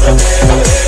We'll